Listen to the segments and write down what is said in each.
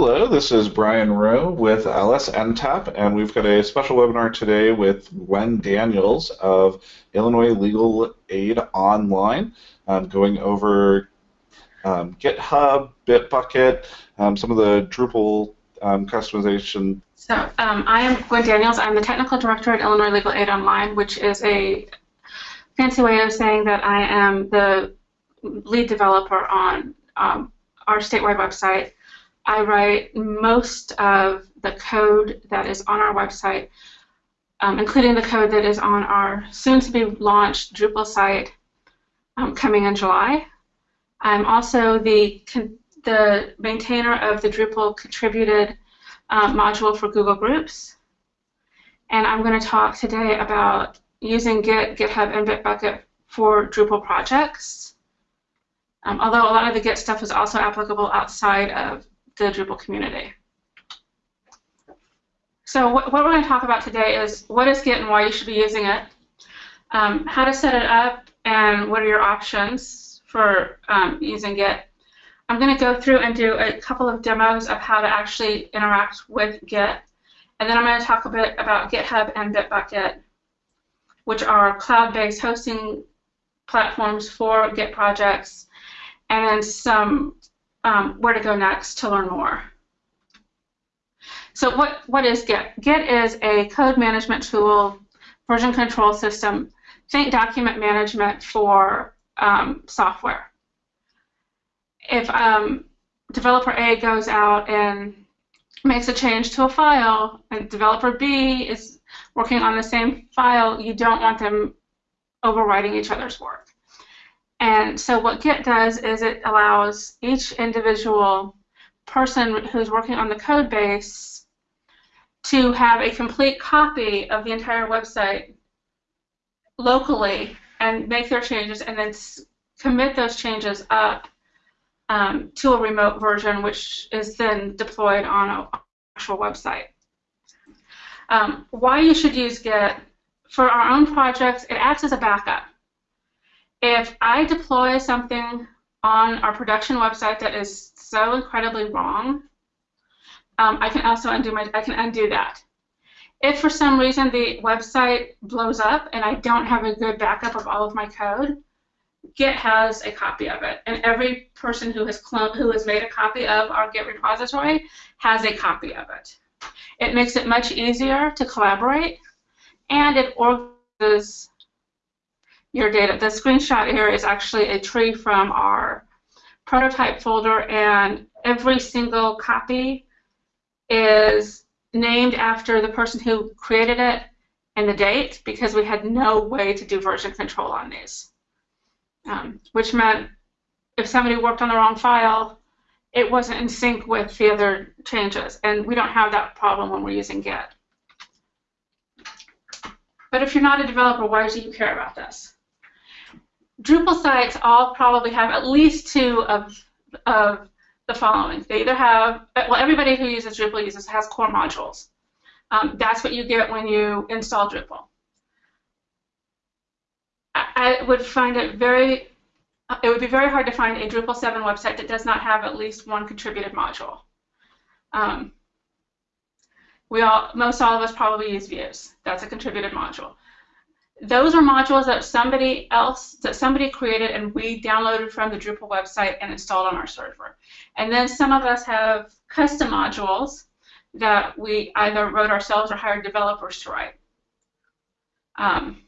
Hello, this is Brian Rowe with LSNTAP, and we've got a special webinar today with Gwen Daniels of Illinois Legal Aid Online, um, going over um, GitHub, Bitbucket, um, some of the Drupal um, customization. So um, I am Gwen Daniels. I'm the technical director at Illinois Legal Aid Online, which is a fancy way of saying that I am the lead developer on um, our statewide website. I write most of the code that is on our website, um, including the code that is on our soon-to-be launched Drupal site um, coming in July. I'm also the the maintainer of the Drupal contributed um, module for Google Groups, and I'm going to talk today about using Git, GitHub, and Bitbucket for Drupal projects. Um, although a lot of the Git stuff is also applicable outside of the Drupal community. So what, what we're going to talk about today is what is Git and why you should be using it, um, how to set it up, and what are your options for um, using Git. I'm going to go through and do a couple of demos of how to actually interact with Git, and then I'm going to talk a bit about GitHub and Bitbucket, which are cloud-based hosting platforms for Git projects, and then some um, where to go next to learn more. So what, what is Git? Git is a code management tool, version control system, think document management for um, software. If um, developer A goes out and makes a change to a file, and developer B is working on the same file, you don't want them overwriting each other's work. And so what Git does is it allows each individual person who's working on the code base to have a complete copy of the entire website locally and make their changes and then commit those changes up um, to a remote version which is then deployed on an actual website. Um, why you should use Git, for our own projects, it acts as a backup if I deploy something on our production website that is so incredibly wrong, um, I can also undo my I can undo that. If for some reason the website blows up and I don't have a good backup of all of my code, Git has a copy of it, and every person who has cloned, who has made a copy of our Git repository has a copy of it. It makes it much easier to collaborate, and it organizes your data. The screenshot here is actually a tree from our prototype folder, and every single copy is named after the person who created it and the date because we had no way to do version control on these. Um, which meant if somebody worked on the wrong file, it wasn't in sync with the other changes. And we don't have that problem when we're using Git. But if you're not a developer, why do you care about this? Drupal sites all probably have at least two of, of the following. They either have, well, everybody who uses Drupal uses has core modules. Um, that's what you get when you install Drupal. I, would find it very, it would be very hard to find a Drupal 7 website that does not have at least one contributed module. Um, we all, most all of us probably use views. That's a contributed module those are modules that somebody else, that somebody created and we downloaded from the Drupal website and installed on our server. And then some of us have custom modules that we either wrote ourselves or hired developers to write. Um,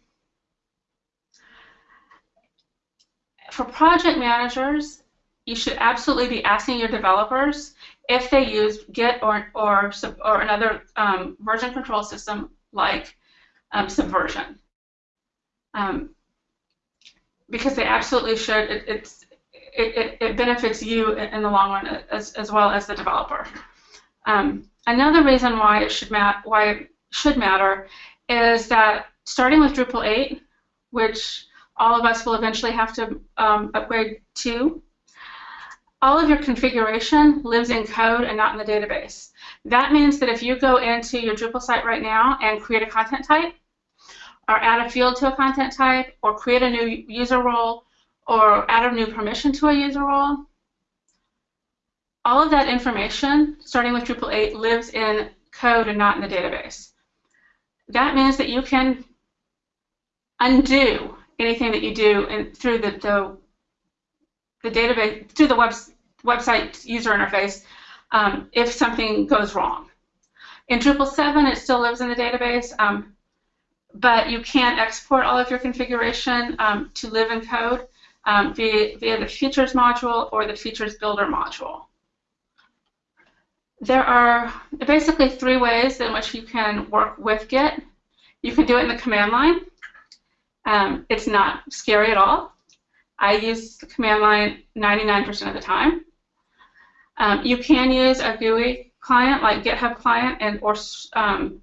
for project managers, you should absolutely be asking your developers if they use Git or, or, or another um, version control system like um, Subversion um, because they absolutely should. It, it's it, it, benefits you in the long run as, as well as the developer. Um, another reason why it should mat why it should matter is that starting with Drupal 8, which all of us will eventually have to um, upgrade to, all of your configuration lives in code and not in the database. That means that if you go into your Drupal site right now and create a content type, or add a field to a content type, or create a new user role, or add a new permission to a user role, all of that information, starting with Drupal 8, lives in code and not in the database. That means that you can undo anything that you do in, through the, the, the database, through the web, website user interface um, if something goes wrong. In Drupal 7, it still lives in the database, um, but you can export all of your configuration um, to live in code um, via, via the features module or the features builder module. There are basically three ways in which you can work with Git. You can do it in the command line. Um, it's not scary at all. I use the command line 99% of the time. Um, you can use a GUI client like GitHub client and or um,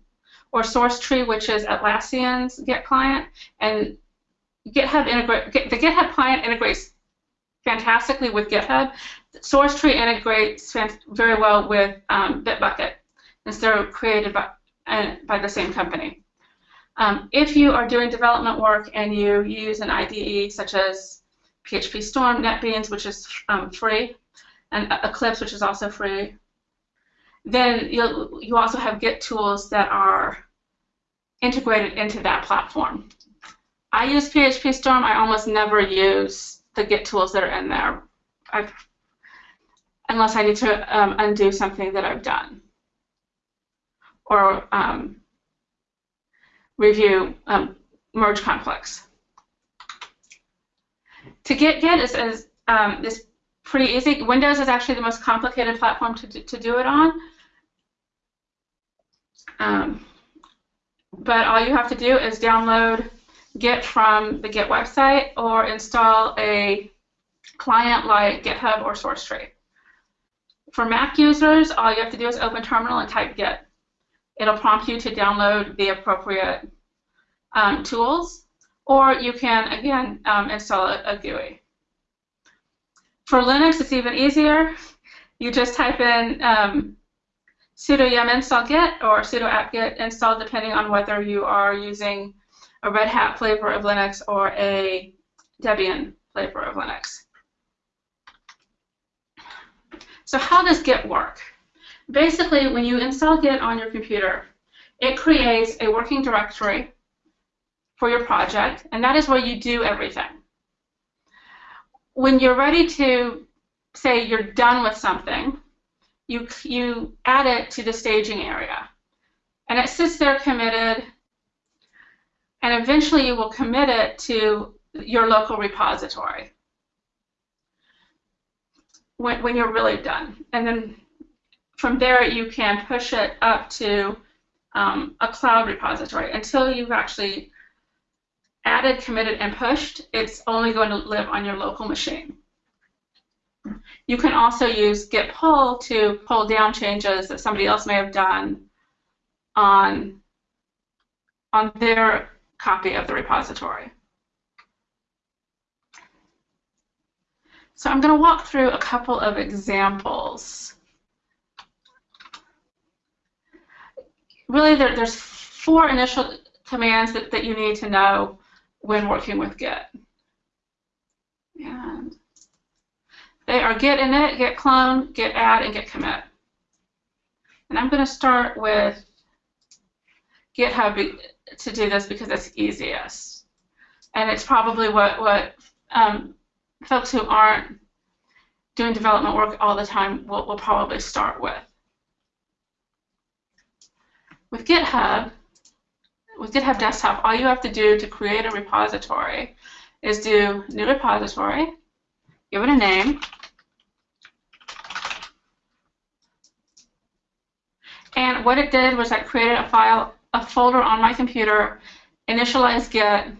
or SourceTree, which is Atlassian's Git client, and GitHub integrate the GitHub client integrates fantastically with GitHub. SourceTree integrates very well with um, Bitbucket, they're created by, uh, by the same company. Um, if you are doing development work and you use an IDE such as PHP Storm, NetBeans, which is um, free, and Eclipse, which is also free, then you you also have Git tools that are integrated into that platform. I use PHP Storm. I almost never use the Git tools that are in there, I've, unless I need to um, undo something that I've done or um, review um, merge conflicts. To get Git is, is, um, is pretty easy. Windows is actually the most complicated platform to, to do it on. Um, but all you have to do is download Git from the Git website or install a client like GitHub or SourceTree. For Mac users, all you have to do is open Terminal and type Git. It'll prompt you to download the appropriate um, tools, or you can, again, um, install a, a GUI. For Linux, it's even easier. You just type in um, sudo yum install git or sudo apt-get install depending on whether you are using a Red Hat flavor of Linux or a Debian flavor of Linux. So how does Git work? Basically, when you install Git on your computer, it creates a working directory for your project, and that is where you do everything. When you're ready to say you're done with something, you, you add it to the staging area. And it sits there committed, and eventually you will commit it to your local repository when, when you're really done. And then from there you can push it up to um, a cloud repository. Until you've actually added, committed, and pushed, it's only going to live on your local machine. You can also use git pull to pull down changes that somebody else may have done on, on their copy of the repository. So I'm going to walk through a couple of examples. Really, there, there's four initial commands that, that you need to know when working with Git. And they are git init, git clone, git add, and git commit. And I'm going to start with GitHub to do this because it's easiest. And it's probably what, what um, folks who aren't doing development work all the time will, will probably start with. With GitHub, with GitHub Desktop, all you have to do to create a repository is do new repository, give it a name, And what it did was that created a file, a folder on my computer, initialized Git,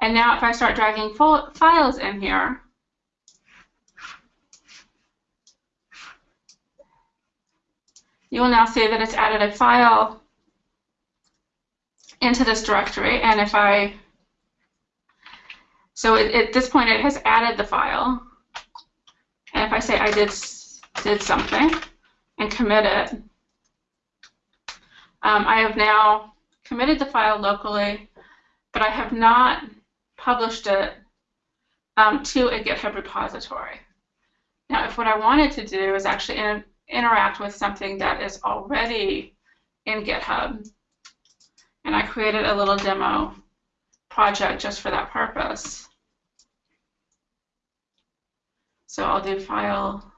and now if I start dragging files in here, you will now see that it's added a file into this directory. And if I, so it, at this point it has added the file. And if I say I did, did something, and commit it. Um, I have now committed the file locally, but I have not published it um, to a GitHub repository. Now, if what I wanted to do is actually in, interact with something that is already in GitHub, and I created a little demo project just for that purpose. So I'll do file,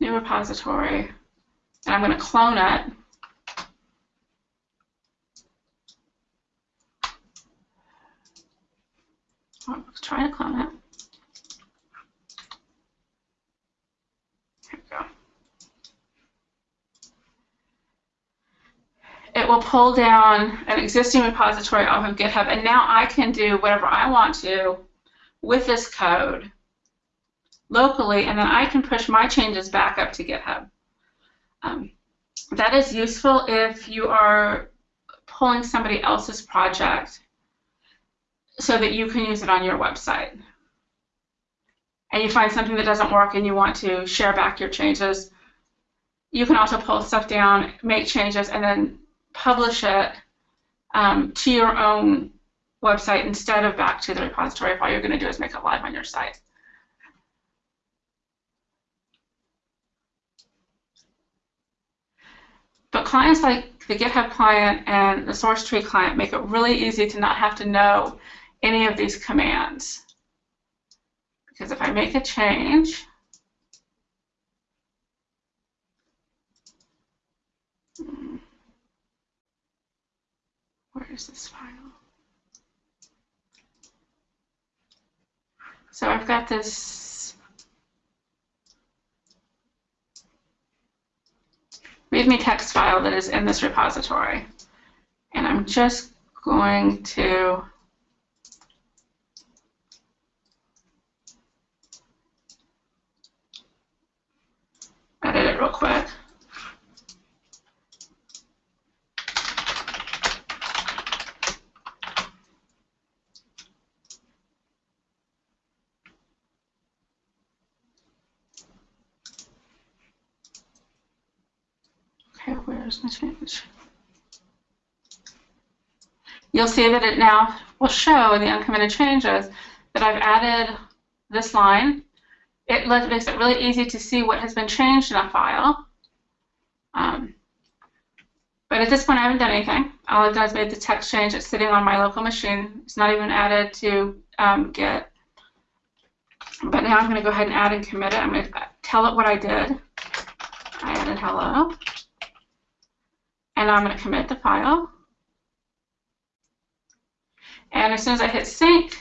new repository, and I'm going oh, to clone it. Oh, let's try to clone it. We go. It will pull down an existing repository off of GitHub, and now I can do whatever I want to with this code locally, and then I can push my changes back up to GitHub. Um, that is useful if you are pulling somebody else's project so that you can use it on your website. And you find something that doesn't work and you want to share back your changes, you can also pull stuff down, make changes, and then publish it um, to your own website instead of back to the repository if all you're going to do is make it live on your site. But clients like the GitHub client and the SourceTree client make it really easy to not have to know any of these commands. Because if I make a change, where is this file? So I've got this README text file that is in this repository. And I'm just going to edit it real quick. Okay, where's my You'll see that it now will show in the uncommitted changes that I've added this line it makes it really easy to see what has been changed in a file. Um, but at this point, I haven't done anything. All I've done is made the text change. It's sitting on my local machine. It's not even added to um, Git. But now I'm going to go ahead and add and commit it. I'm going to tell it what I did. I added hello. And I'm going to commit the file. And as soon as I hit sync,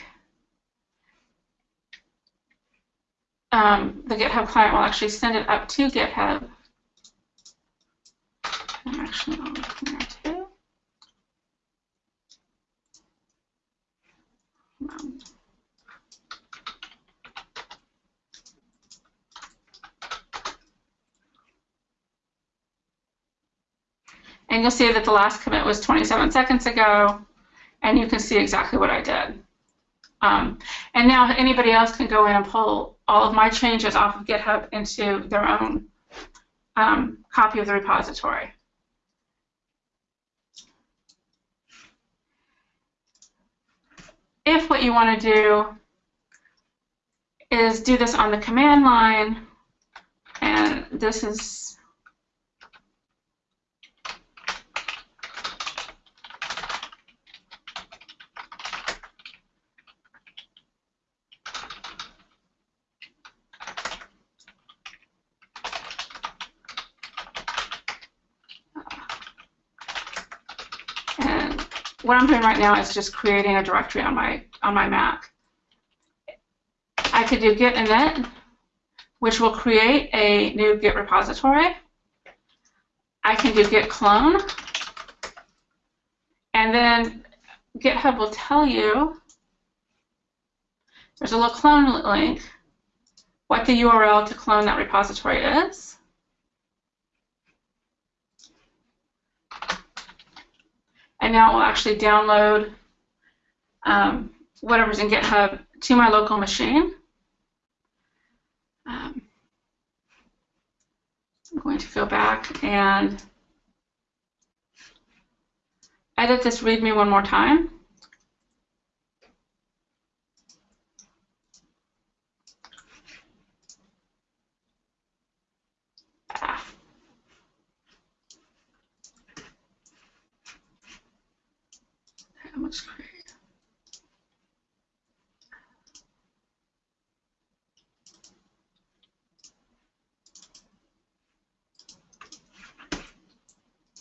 um, the GitHub client will actually send it up to GitHub. Actually, look in there too. Um, and you'll see that the last commit was 27 seconds ago, and you can see exactly what I did. Um, and now anybody else can go in and pull all of my changes off of GitHub into their own um, copy of the repository. If what you want to do is do this on the command line, and this is what I'm doing right now is just creating a directory on my on my Mac. I could do git init, which will create a new Git repository. I can do git clone, and then GitHub will tell you there's a little clone link, what the URL to clone that repository is. And now it will actually download um, whatever's in GitHub to my local machine. Um, I'm going to go back and edit this README one more time. that looks great.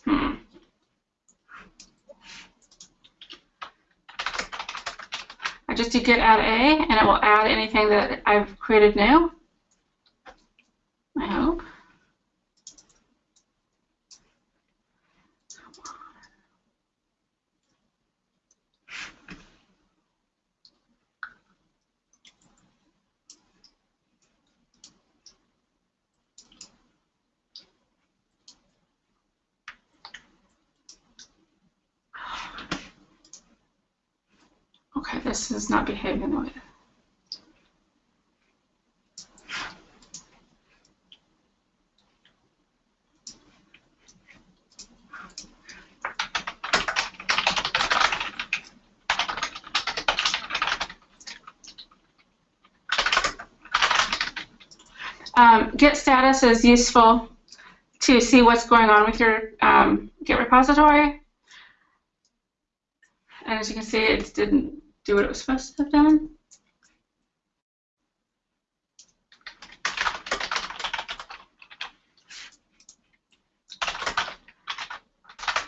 Hmm. I just do git add a, and it will add anything that I've created new. I hope. Okay, this is not behaving the way. Um, Status is useful to see what's going on with your um, Git repository. And as you can see, it didn't do what it was supposed to have done.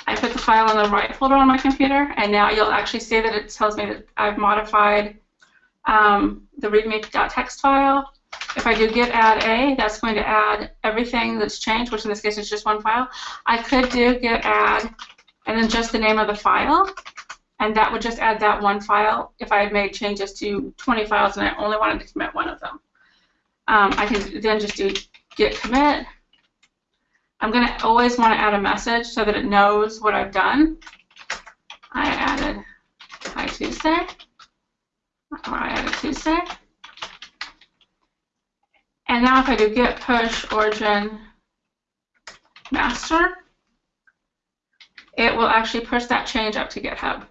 I put the file in the right folder on my computer, and now you'll actually see that it tells me that I've modified um, the readme.txt file. If I do git add a, that's going to add everything that's changed, which in this case is just one file. I could do git add and then just the name of the file, and that would just add that one file if I had made changes to 20 files and I only wanted to commit one of them. Um, I can then just do git commit. I'm going to always want to add a message so that it knows what I've done. I added Hi Tuesday, or I added Tuesday. And now if I do git push origin master, it will actually push that change up to GitHub.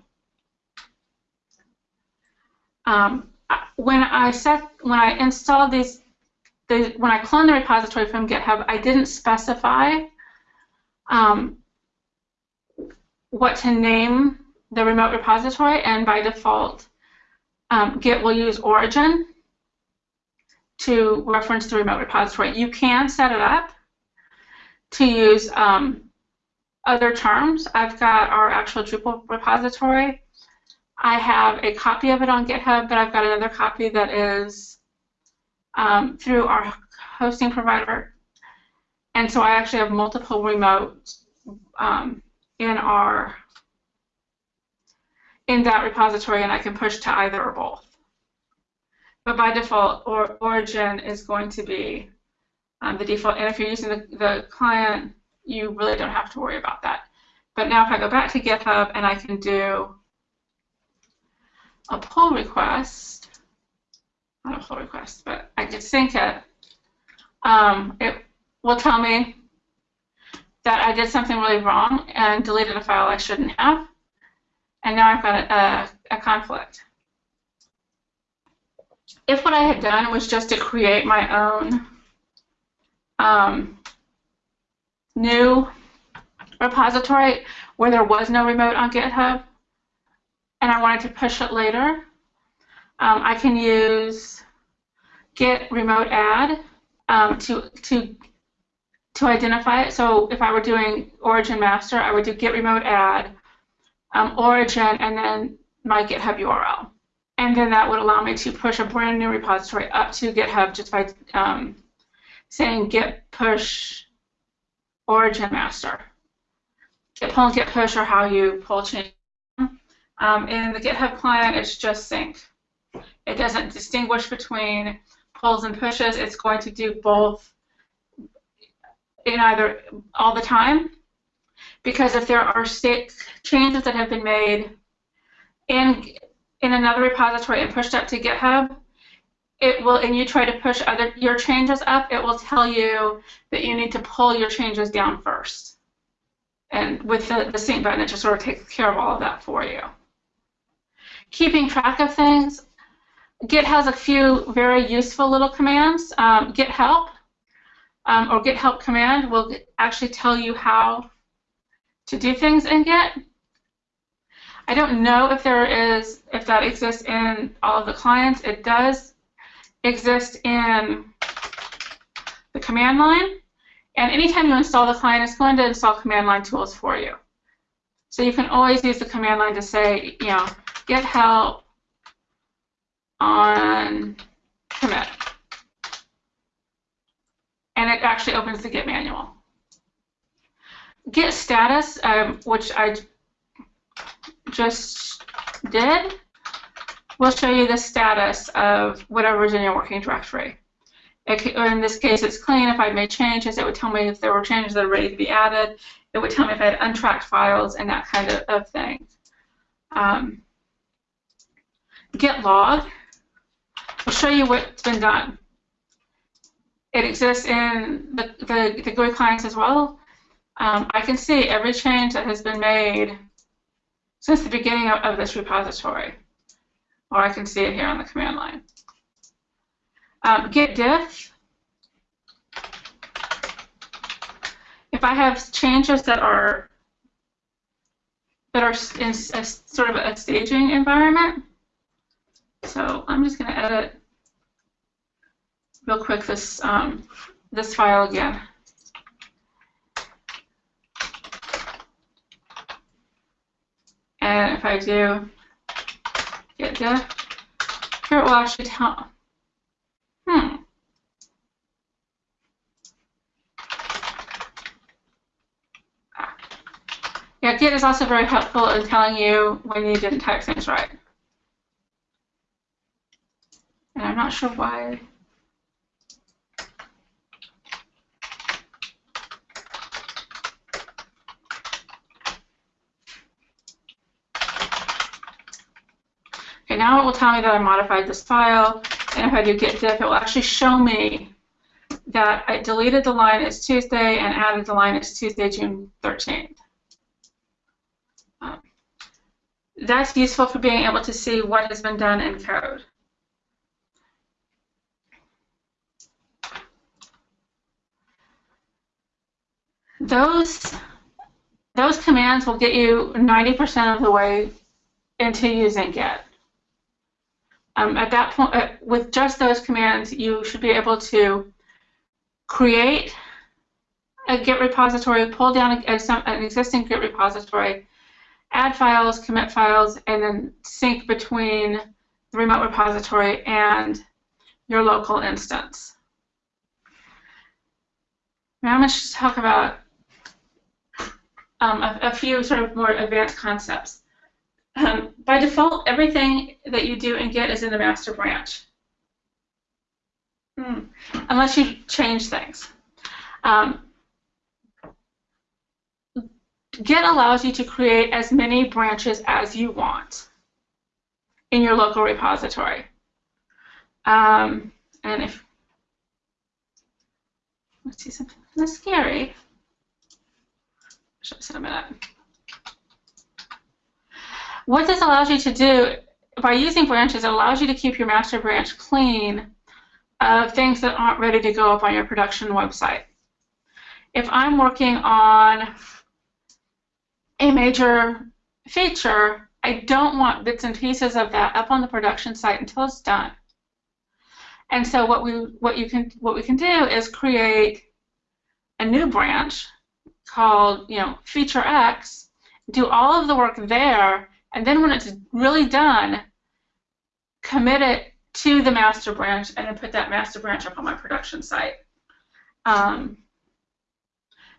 Um, when I set, when I installed these, the, when I cloned the repository from GitHub, I didn't specify um, what to name the remote repository, and by default, um, Git will use origin to reference the remote repository. You can set it up to use um, other terms. I've got our actual Drupal repository. I have a copy of it on GitHub, but I've got another copy that is um, through our hosting provider. And so I actually have multiple remotes um, in our in that repository, and I can push to either or both. But by default, or, origin is going to be um, the default. And if you're using the, the client, you really don't have to worry about that. But now if I go back to GitHub and I can do a pull request, not a pull request, but I can sync it, um, it will tell me that I did something really wrong and deleted a file I shouldn't have. And now I've got a, a, conflict. If what I had done was just to create my own um, new repository where there was no remote on GitHub, and I wanted to push it later, um, I can use git remote add um, to to to identify it. So if I were doing origin master, I would do git remote add um, origin and then my GitHub URL, and then that would allow me to push a brand new repository up to GitHub just by um, saying git push origin master. Git pull and git push are how you pull change. Um, in the GitHub client, it's just sync. It doesn't distinguish between pulls and pushes. It's going to do both in either all the time. Because if there are changes that have been made in in another repository and pushed up to GitHub, it will, and you try to push other your changes up, it will tell you that you need to pull your changes down first. And with the, the sync button, it just sort of takes care of all of that for you. Keeping track of things, Git has a few very useful little commands. Um, Git help um, or Git help command will actually tell you how to do things in Git. I don't know if there is, if that exists in all of the clients. It does exist in the command line. And anytime you install the client, it's going to install command line tools for you. So you can always use the command line to say, you know, get help on commit. And it actually opens the Git manual. Git status, um, which I just did, will show you the status of whatever's in your working directory. It, in this case, it's clean. If I made changes, it would tell me if there were changes that are ready to be added. It would tell me if I had untracked files and that kind of, of thing. Um, Git log will show you what's been done. It exists in the, the, the GUI clients as well. Um, I can see every change that has been made since the beginning of, of, this repository, or I can see it here on the command line. Um, git diff if I have changes that are that are in a, sort of a staging environment, so I'm just going to edit real quick this um, this file again. And if I do git diff, here it will actually tell. Hmm. Yeah, Git is also very helpful in telling you when you didn't type things right. And I'm not sure why. Now it will tell me that I modified this file, and if I do git diff, it will actually show me that I deleted the line as Tuesday and added the line as Tuesday, June 13th. Um, that's useful for being able to see what has been done in code. Those, those commands will get you 90% of the way into using Git. Um, at that point, uh, with just those commands, you should be able to create a Git repository, pull down a, a, some, an existing Git repository, add files, commit files, and then sync between the remote repository and your local instance. Now I'm going to talk about um, a, a, few sort of more advanced concepts. Um, by default, everything that you do in Git is in the master branch, hmm. unless you change things. Um, Git allows you to create as many branches as you want in your local repository. Um, and if, let's see something that's scary. Show us in a minute. What this allows you to do, by using branches, it allows you to keep your master branch clean of things that aren't ready to go up on your production website. If I'm working on a major feature, I don't want bits and pieces of that up on the production site until it's done. And so what we what you can what we can do is create a new branch called you know feature X, do all of the work there, and then when it's really done, commit it to the master branch and then put that master branch up on my production site. Um,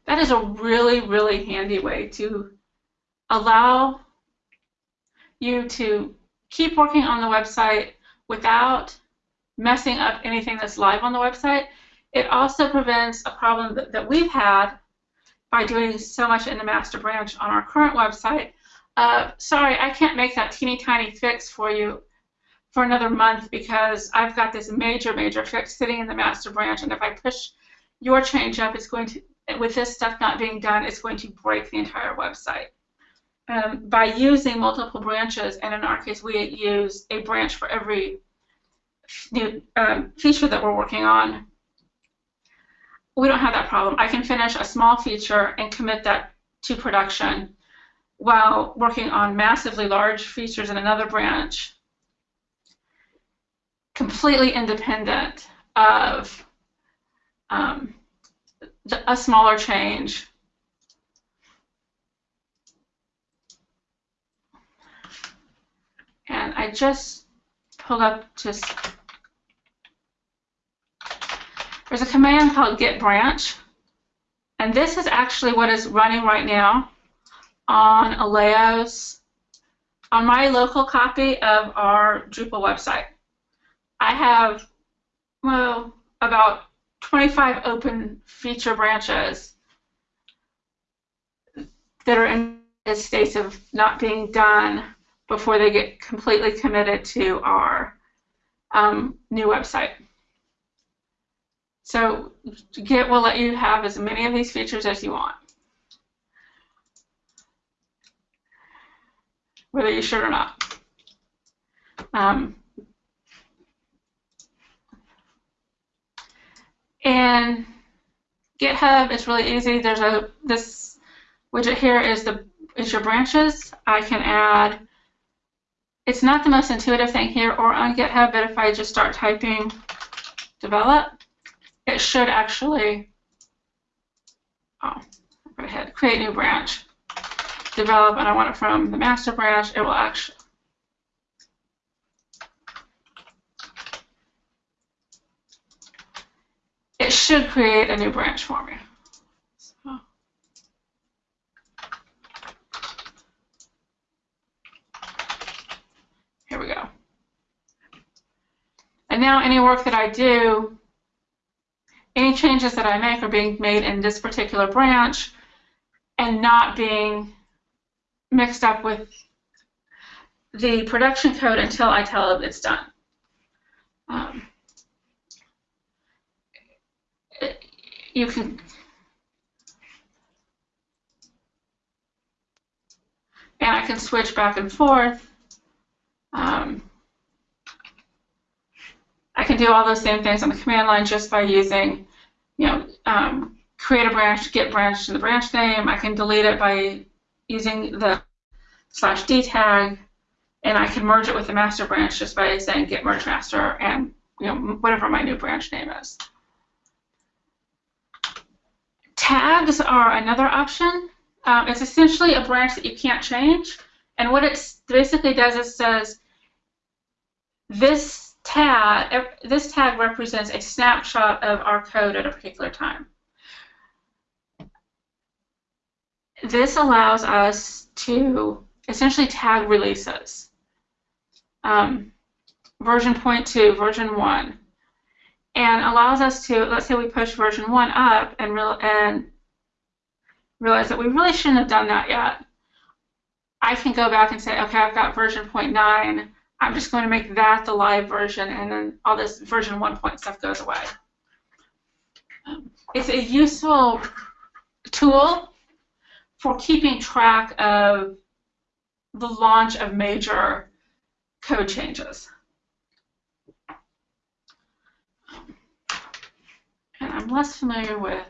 that is a really, really handy way to allow you to keep working on the website without messing up anything that's live on the website. It also prevents a problem that, that we've had by doing so much in the master branch on our current website. Uh, sorry, I can't make that teeny tiny fix for you for another month because I've got this major, major fix sitting in the master branch, and if I push your change up, it's going to, with this stuff not being done, it's going to break the entire website um, by using multiple branches, and in our case, we use a branch for every new um, feature that we're working on, we don't have that problem. I can finish a small feature and commit that to production while working on massively large features in another branch, completely independent of um, a smaller change. And I just pulled up just, there's a command called git branch. And this is actually what is running right now on Aleo's, on my local copy of our Drupal website. I have, well, about 25 open feature branches that are in states of not being done before they get completely committed to our um, new website. So Git will let you have as many of these features as you want. Whether you should or not. Um, and GitHub is really easy. There's a this widget here is the is your branches. I can add. It's not the most intuitive thing here or on GitHub, but if I just start typing develop, it should actually, oh, go ahead, create new branch, develop, and I want it from the master branch, it will actually, it should create a new branch for me. Here we go. And now any work that I do any changes that I make are being made in this particular branch and not being mixed up with the production code until I tell it it's done. Um, you can and I can switch back and forth. Um, I can do all those same things on the command line just by using, you know, um, create a branch, get branch to the branch name. I can delete it by using the slash d tag, and I can merge it with the master branch just by saying git merge master and you know whatever my new branch name is. Tags are another option. Um, it's essentially a branch that you can't change, and what it basically does is says this tag, this tag represents a snapshot of our code at a particular time. This allows us to essentially tag releases. Um, version 0.2, version 1, and allows us to, let's say we push version 1 up and, real, and realize that we really shouldn't have done that yet. I can go back and say, okay, I've got version 0.9, I'm just going to make that the live version, and then all this version 1 point stuff goes away. It's a useful tool for keeping track of the launch of major code changes. And I'm less familiar with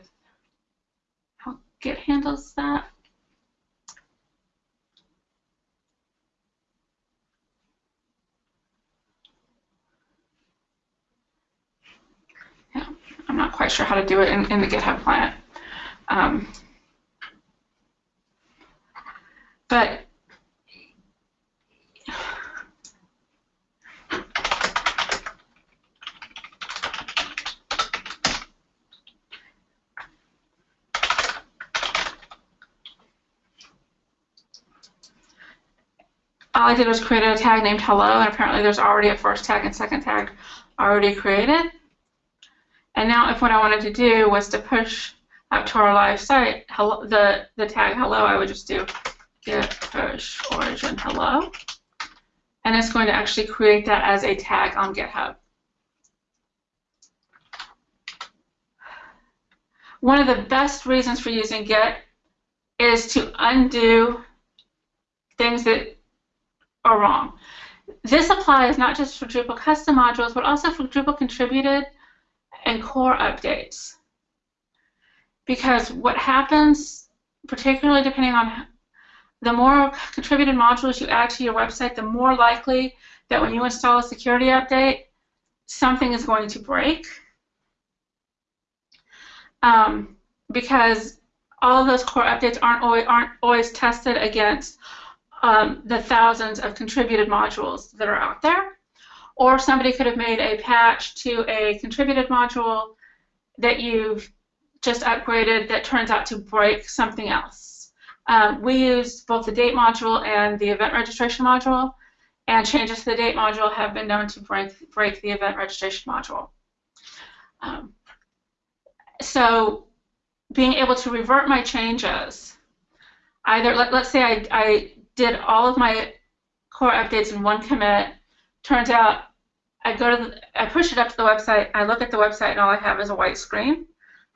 how Git handles that. Yeah, I'm not quite sure how to do it in, in the GitHub client. Um, but all I did was create a tag named hello, and apparently there's already a first tag and second tag already created. And now if what I wanted to do was to push up to our live site, hello, the, the tag hello, I would just do git push origin hello. And it's going to actually create that as a tag on GitHub. One of the best reasons for using Git is to undo things that are wrong. This applies not just for Drupal custom modules, but also for Drupal contributed and core updates. Because what happens, particularly depending on the more contributed modules you add to your website, the more likely that when you install a security update, something is going to break. Um, because all of those core updates aren't always, aren't always tested against um, the thousands of contributed modules that are out there. Or somebody could have made a patch to a contributed module that you've just upgraded that turns out to break something else. Um, we use both the date module and the event registration module, and changes to the date module have been known to break, break the event registration module. Um, so being able to revert my changes, either let, us say I, I did all of my core updates in one commit, turns out I go to the, I push it up to the website, I look at the website and all I have is a white screen,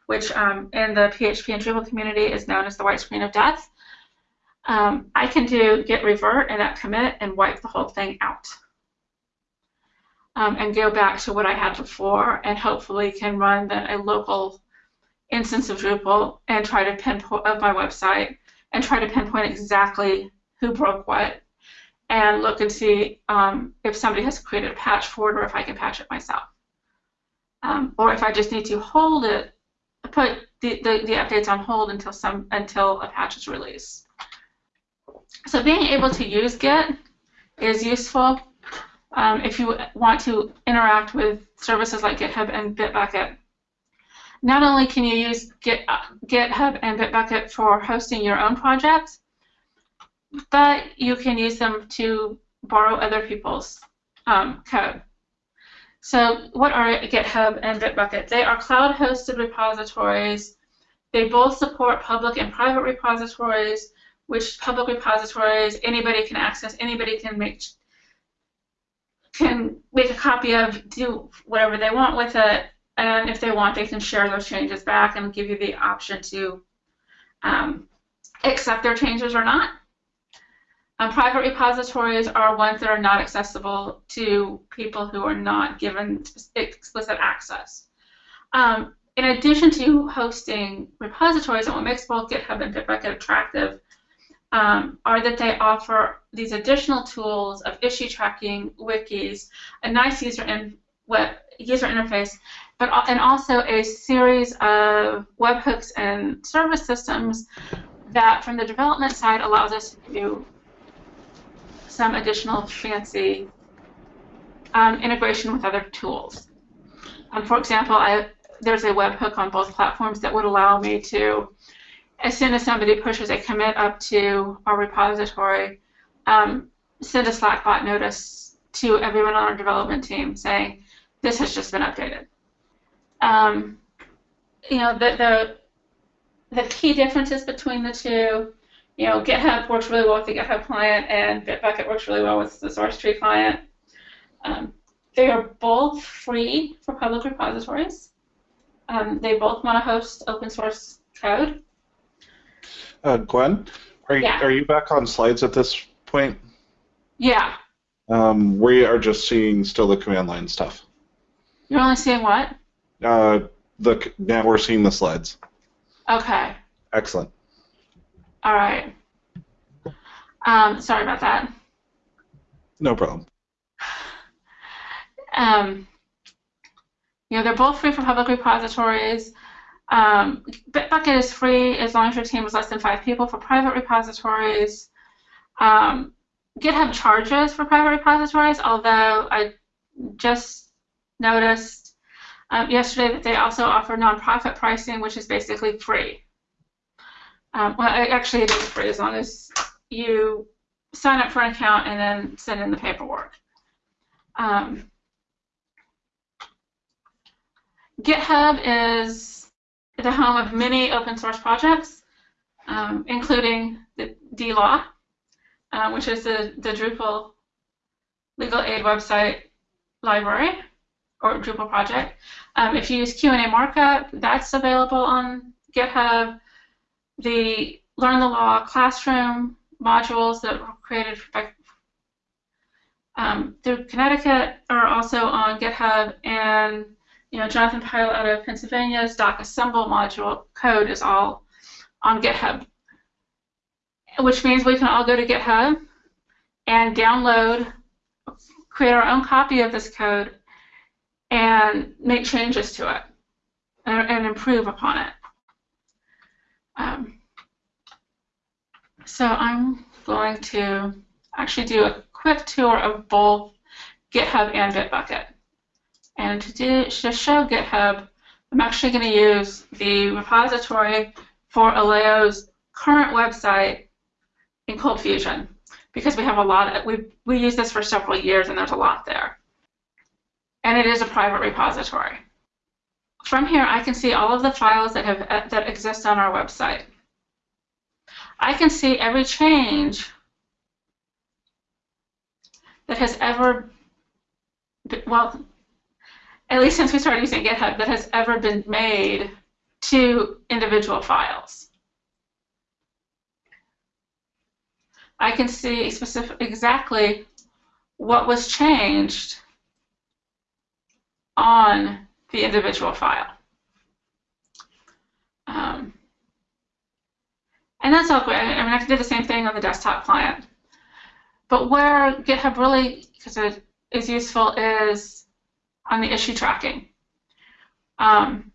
which um, in the PHP and Drupal community is known as the white screen of death. Um, I can do git revert and that commit and wipe the whole thing out. Um, and go back to what I had before and hopefully can run a local instance of Drupal and try to pinpoint of my website and try to pinpoint exactly who broke what and look and see um, if somebody has created a patch for it or if I can patch it myself. Um, or if I just need to hold it, put the, the, the, updates on hold until some until a patch is released. So being able to use Git is useful um, if you want to interact with services like GitHub and Bitbucket not only can you use Git, uh, GitHub and Bitbucket for hosting your own projects, but you can use them to borrow other people's um, code. So what are GitHub and Bitbucket? They are cloud-hosted repositories. They both support public and private repositories, which public repositories anybody can access, anybody can make can make a copy of, do whatever they want with it, and if they want, they can share those changes back and give you the option to um, accept their changes or not. Um, private repositories are ones that are not accessible to people who are not given explicit access. Um, in addition to hosting repositories, and what makes both GitHub and Bitbucket attractive um, are that they offer these additional tools of issue tracking, wikis, a nice user, in web, user interface, but and also a series of webhooks and service systems that, from the development side, allows us to do some additional fancy um, integration with other tools. Um, for example, I, there's a webhook on both platforms that would allow me to, as soon as somebody pushes a commit up to our repository, um, send a Slackbot notice to everyone on our development team saying, this has just been updated um, you know, the, the, the key differences between the two, you know, GitHub works really well with the GitHub client and Bitbucket works really well with the SourceTree client. Um, they are both free for public repositories. Um, they both want to host open source code. Uh, Gwen, are you, yeah. are you back on slides at this point? Yeah. Um, we are just seeing still the command line stuff. You're only seeing what? Uh, the now we're seeing the slides. Okay. Excellent. All right. Um, sorry about that. No problem. Um, you know, they're both free for public repositories. Um, Bitbucket is free as long as your team is less than five people for private repositories. Um, GitHub charges for private repositories, although I just noticed um, yesterday, that they also offer nonprofit pricing, which is basically free. Um, well, actually, it is free as long as you sign up for an account and then send in the paperwork. Um, GitHub is the home of many open source projects, um, including the DLaw, uh, which is the, the Drupal legal aid website library or Drupal project. Um, if you use Q&A markup, that's available on GitHub. The Learn the Law classroom modules that were created by, um, through Connecticut are also on GitHub, and you know Jonathan Pyle out of Pennsylvania's Docassemble module code is all on GitHub. which means we can all go to GitHub and download, create our own copy of this code, and make changes to it and, and improve upon it. Um, so I'm going to actually do a quick tour of both GitHub and Bitbucket. And to, do, to show GitHub, I'm actually going to use the repository for Aleo's current website in ColdFusion because we have a lot of, we, we use this for several years and there's a lot there. And it is a private repository. From here, I can see all of the files that, have, that exist on our website. I can see every change that has ever, well, at least since we started using GitHub, that has ever been made to individual files. I can see specific, exactly what was changed on the individual file. Um, and that's all great. I mean, I can do the same thing on the desktop client. But where GitHub really is useful is on the issue tracking. Um,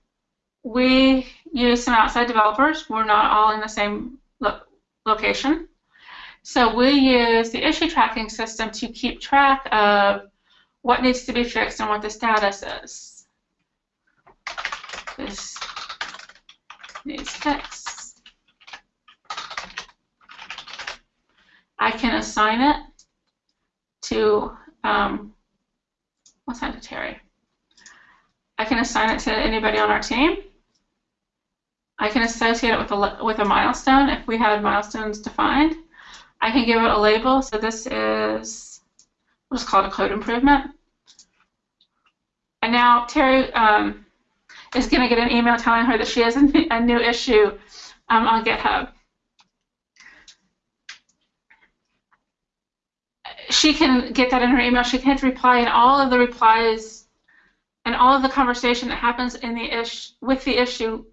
we use some outside developers. We're not all in the same lo location. So we use the issue tracking system to keep track of what needs to be fixed and what the status is. This needs fixed. I can assign it to, um, what's that to Terry? I can assign it to anybody on our team. I can associate it with a, with a milestone if we had milestones defined. I can give it a label. So this is, we'll just call it a code improvement. And now Terry um, is going to get an email telling her that she has a, a new issue um, on GitHub. She can get that in her email. She can hit reply, and all of the replies and all of the conversation that happens in the ish with the issue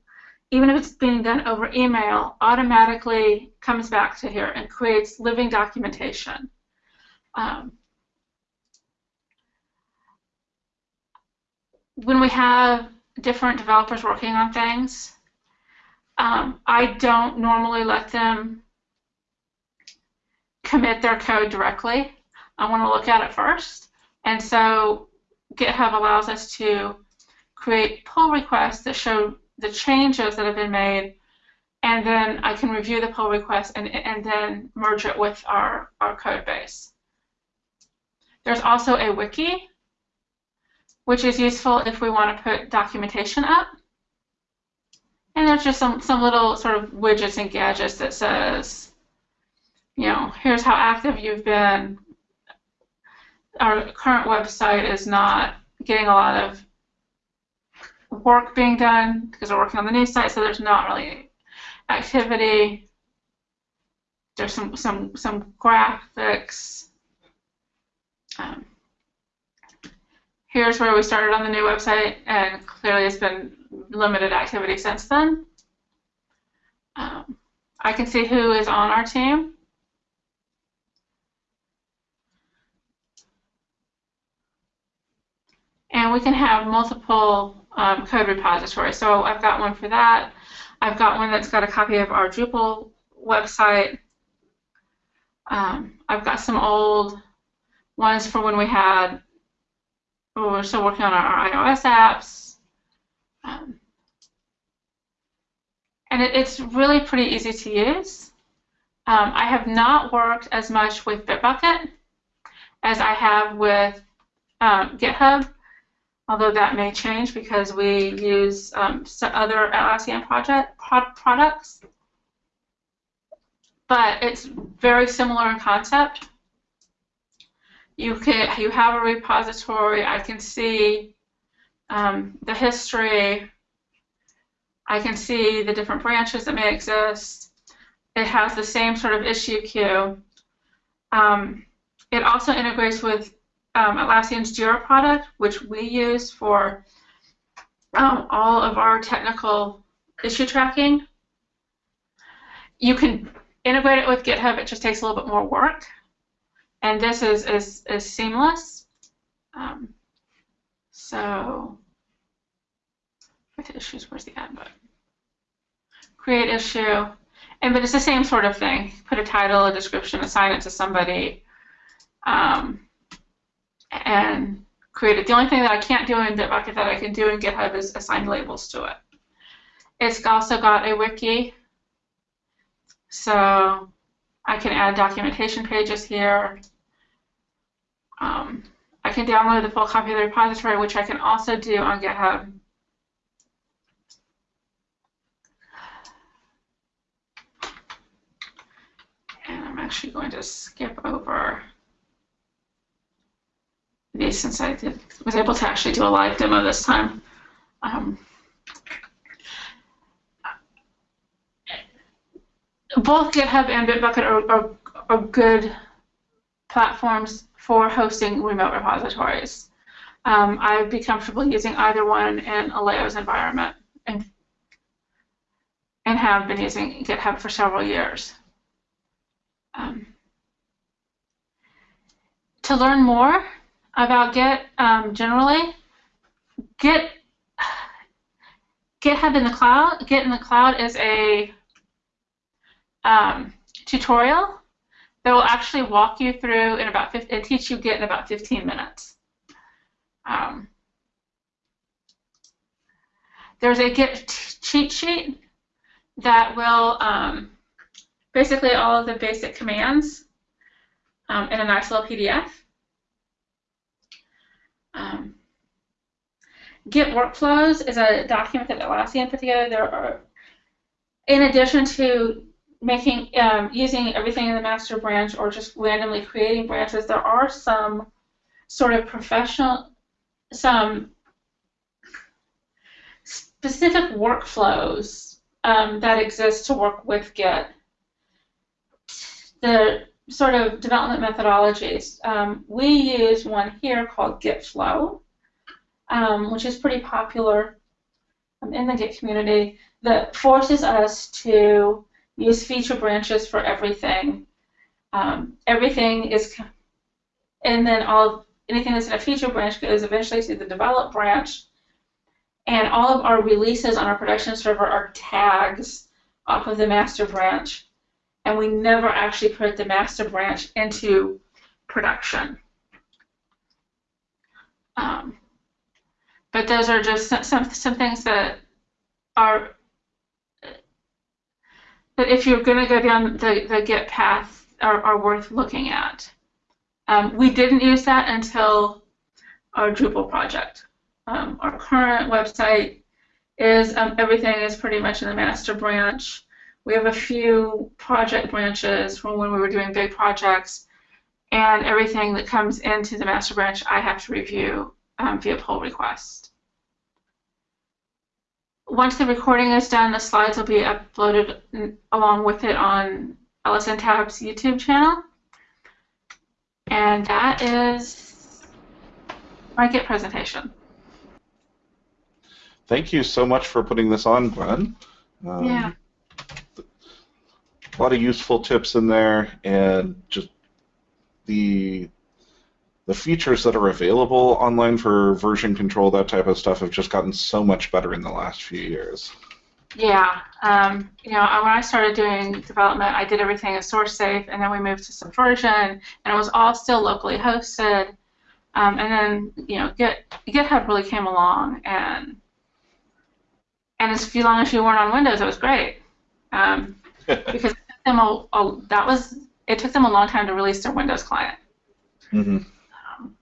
even if it's being done over email, automatically comes back to here and creates living documentation. Um, when we have different developers working on things, um, I don't normally let them commit their code directly. I want to look at it first. And so GitHub allows us to create pull requests that show the changes that have been made, and then I can review the pull request and, and then merge it with our, our code base. There's also a wiki, which is useful if we want to put documentation up. And there's just some, some little sort of widgets and gadgets that says, you know, here's how active you've been. Our current website is not getting a lot of work being done because we're working on the new site, so there's not really activity. There's some some some graphics. Um, here's where we started on the new website, and clearly it's been limited activity since then. Um, I can see who is on our team. We can have multiple um, code repositories. So I've got one for that. I've got one that's got a copy of our Drupal website. Um, I've got some old ones for when we had, we were still working on our, our iOS apps. Um, and it, it's really pretty easy to use. Um, I have not worked as much with Bitbucket as I have with um, GitHub although that may change because we use um, other Atlassian project products. But it's very similar in concept. You can you have a repository. I can see um, the history. I can see the different branches that may exist. It has the same sort of issue queue. Um, it also integrates with um, Atlassian's Jira product, which we use for um, all of our technical issue tracking. You can integrate it with GitHub, it just takes a little bit more work. And this is, is, is seamless. Um, so, with issues, where's the add button? Create issue. And but it's the same sort of thing. Put a title, a description, assign it to somebody, um, and create it. The only thing that I can't do in Bitbucket that I can do in GitHub is assign labels to it. It's also got a wiki, so I can add documentation pages here. Um, I can download the full copy of the repository, which I can also do on GitHub. And I'm actually going to skip over since I did, was able to actually do a live demo this time. Um, both GitHub and Bitbucket are, are, are good platforms for hosting remote repositories. Um, I'd be comfortable using either one in a environment and, and have been using GitHub for several years. Um, to learn more about Git um, generally, Git GitHub in the cloud, Git in the cloud is a um, tutorial that will actually walk you through in about 15, and teach you Git in about 15 minutes. Um, there's a Git cheat sheet that will um, basically all of the basic commands um, in a nice little PDF. Um, Git workflows is a document that Atlassian put together. There are, in addition to making um, using everything in the master branch or just randomly creating branches, there are some sort of professional, some specific workflows um, that exist to work with Git. The sort of development methodologies. Um, we use one here called Git Flow, um, which is pretty popular um, in the Git community that forces us to use feature branches for everything. Um, everything is, and then all anything that's in a feature branch goes eventually to the develop branch. And all of our releases on our production server are tags off of the master branch. And we never actually put the master branch into production. Um, but those are just some, some things that are that if you're going to go down the, the Git path are, are worth looking at. Um, we didn't use that until our Drupal project. Um, our current website is um, everything is pretty much in the master branch. We have a few project branches from when we were doing big projects, and everything that comes into the master branch I have to review um, via pull request. Once the recording is done, the slides will be uploaded along with it on LSNTAP's YouTube channel. And that is my Git presentation. Thank you so much for putting this on, Gwen. Um, yeah. A lot of useful tips in there, and just the the features that are available online for version control, that type of stuff, have just gotten so much better in the last few years. Yeah, um, you know, when I started doing development, I did everything as SourceSafe, and then we moved to Subversion, and it was all still locally hosted. Um, and then, you know, Git, GitHub really came along, and and as long as you weren't on Windows, it was great um, because them a, a, that was it took them a long time to release their Windows client. Mm-hmm.